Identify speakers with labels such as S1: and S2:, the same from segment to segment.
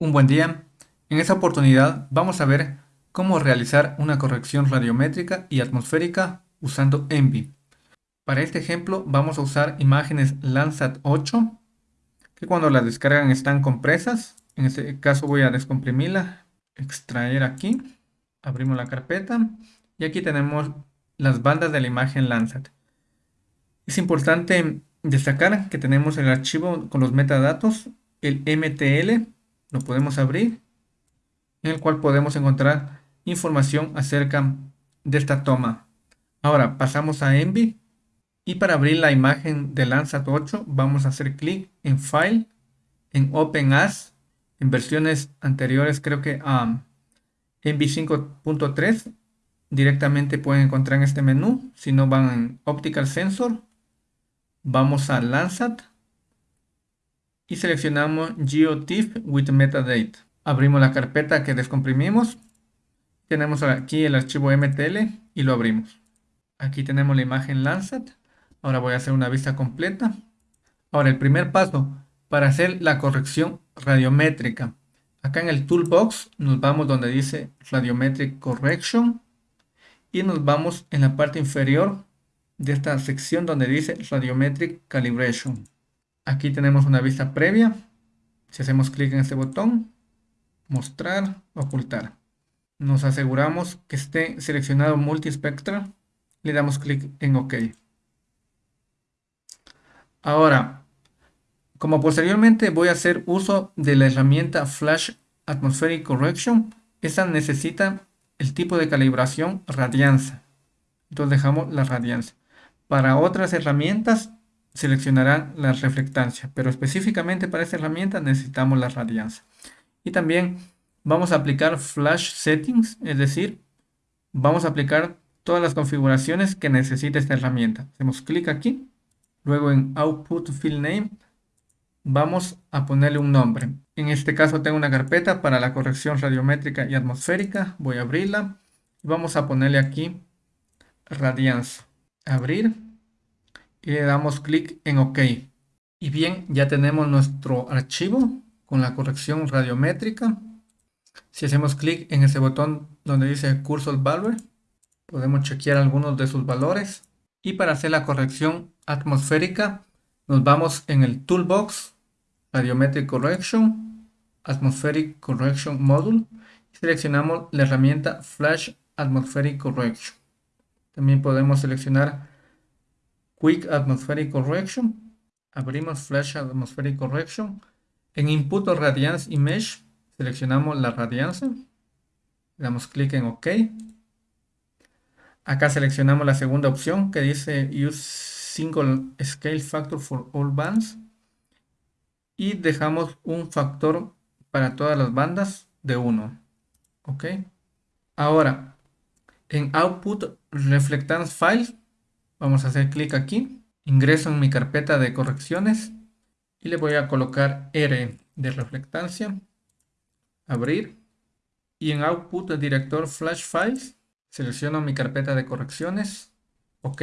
S1: Un buen día. En esta oportunidad vamos a ver cómo realizar una corrección radiométrica y atmosférica usando Envy. Para este ejemplo vamos a usar imágenes Landsat 8 que cuando las descargan están compresas. En este caso voy a descomprimirla, extraer aquí, abrimos la carpeta y aquí tenemos las bandas de la imagen Landsat. Es importante destacar que tenemos el archivo con los metadatos, el MTL lo podemos abrir, en el cual podemos encontrar información acerca de esta toma. Ahora pasamos a Envy y para abrir la imagen de Landsat 8 vamos a hacer clic en File, en Open As, en versiones anteriores creo que a Envy 5.3 directamente pueden encontrar en este menú, si no van en Optical Sensor, vamos a Landsat y seleccionamos GeoTIFF with Metadate. Abrimos la carpeta que descomprimimos. Tenemos aquí el archivo MTL y lo abrimos. Aquí tenemos la imagen Landsat. Ahora voy a hacer una vista completa. Ahora el primer paso para hacer la corrección radiométrica. Acá en el toolbox nos vamos donde dice Radiometric Correction y nos vamos en la parte inferior de esta sección donde dice Radiometric Calibration. Aquí tenemos una vista previa. Si hacemos clic en este botón, mostrar, ocultar. Nos aseguramos que esté seleccionado multispectral. Le damos clic en OK. Ahora, como posteriormente voy a hacer uso de la herramienta Flash Atmospheric Correction, esta necesita el tipo de calibración radianza. Entonces dejamos la radianza. Para otras herramientas seleccionarán la reflectancia, pero específicamente para esta herramienta necesitamos la radianza. Y también vamos a aplicar Flash Settings, es decir, vamos a aplicar todas las configuraciones que necesita esta herramienta. Hacemos clic aquí, luego en Output Field Name, vamos a ponerle un nombre. En este caso tengo una carpeta para la corrección radiométrica y atmosférica, voy a abrirla. Vamos a ponerle aquí radianza. Abrir y le damos clic en OK. Y bien, ya tenemos nuestro archivo con la corrección radiométrica. Si hacemos clic en ese botón donde dice Cursor Value, podemos chequear algunos de sus valores. Y para hacer la corrección atmosférica, nos vamos en el Toolbox, Radiometric Correction, Atmospheric Correction Module, y seleccionamos la herramienta Flash Atmospheric Correction. También podemos seleccionar Quick Atmospheric Correction. Abrimos Flash Atmospheric Correction. En Input Radiance Image seleccionamos la radianza. Damos clic en OK. Acá seleccionamos la segunda opción que dice Use Single Scale Factor for All Bands. Y dejamos un factor para todas las bandas de 1. OK. Ahora, en Output Reflectance Files Vamos a hacer clic aquí. Ingreso en mi carpeta de correcciones y le voy a colocar R de reflectancia. Abrir. Y en Output Director Flash Files selecciono mi carpeta de correcciones. Ok.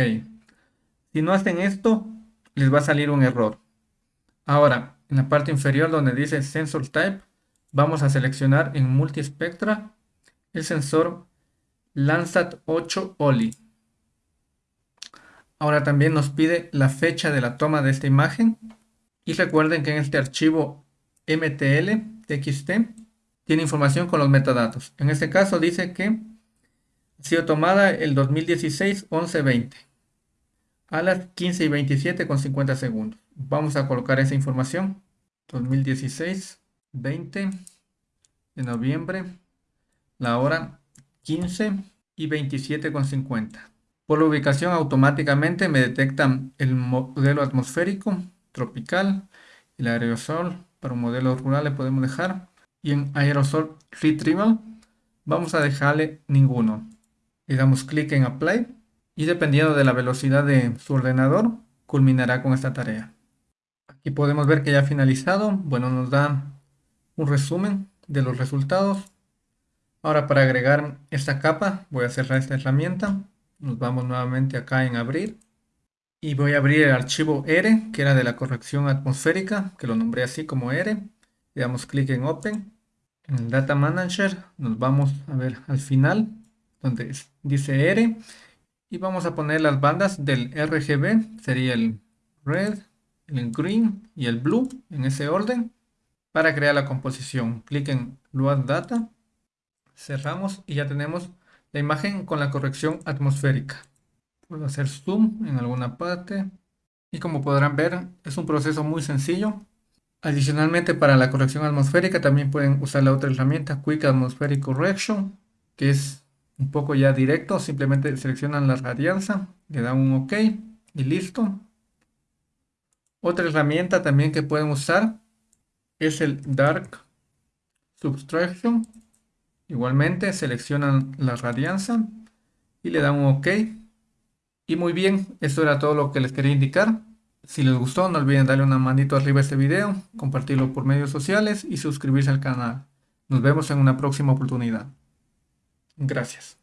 S1: Si no hacen esto, les va a salir un error. Ahora, en la parte inferior donde dice Sensor Type, vamos a seleccionar en Multispectra el sensor Landsat 8 OLI. Ahora también nos pide la fecha de la toma de esta imagen. Y recuerden que en este archivo MTL TXT tiene información con los metadatos. En este caso dice que ha sido tomada el 2016 11-20 a las 15 y 27 con 50 segundos. Vamos a colocar esa información. 2016 20 de noviembre, la hora 15 y 27 con 50. Por la ubicación automáticamente me detectan el modelo atmosférico, tropical, el aerosol, para un modelo rural le podemos dejar. Y en aerosol retrieval vamos a dejarle ninguno. Le damos clic en apply y dependiendo de la velocidad de su ordenador culminará con esta tarea. Aquí podemos ver que ya ha finalizado. Bueno, nos da un resumen de los resultados. Ahora para agregar esta capa voy a cerrar esta herramienta nos vamos nuevamente acá en abrir. Y voy a abrir el archivo R, que era de la corrección atmosférica, que lo nombré así como R. Le damos clic en Open. En el Data Manager nos vamos a ver al final, donde dice R, y vamos a poner las bandas del RGB, sería el Red, el Green y el Blue, en ese orden, para crear la composición. Clic en Load Data, cerramos y ya tenemos la imagen con la corrección atmosférica. Puedo hacer zoom en alguna parte. Y como podrán ver, es un proceso muy sencillo. Adicionalmente, para la corrección atmosférica también pueden usar la otra herramienta Quick Atmospheric Correction, que es un poco ya directo. Simplemente seleccionan la radianza, le dan un OK y listo. Otra herramienta también que pueden usar es el Dark Subtraction. Igualmente seleccionan la radianza y le dan un OK y muy bien, esto era todo lo que les quería indicar. Si les gustó, no olviden darle una manito arriba a este video, compartirlo por medios sociales y suscribirse al canal. Nos vemos en una próxima oportunidad. Gracias.